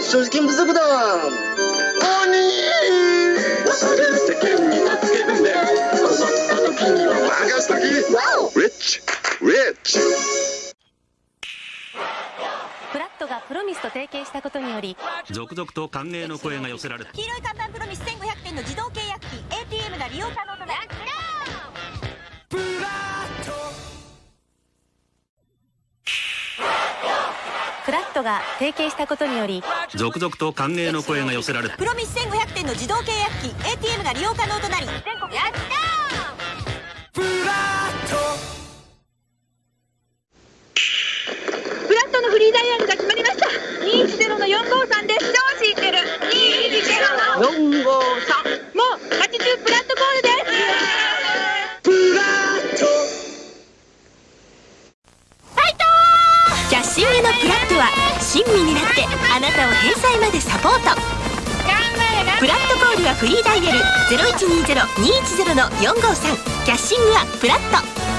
所持金不足だ鬼世間になつけるねこの時には任しときリッチリッチフラットがプロミスと提携したことにより続々と歓迎の声が寄せられ黄色い看板プロミス1500点の自動契約機 ATM が利用可能となるフラットが提携したことにより続々と歓迎の声が寄せられプロミス1500点の自動契約機 ATM が利用可能となり全国やフラット。のフリーダイヤルが決まりました。210の453です。超知ってる。210の。453年上のプラットは親身になってあなたを返済までサポート。プラットコールはフリーダイヤル0120-210-453キャッシングはプラット。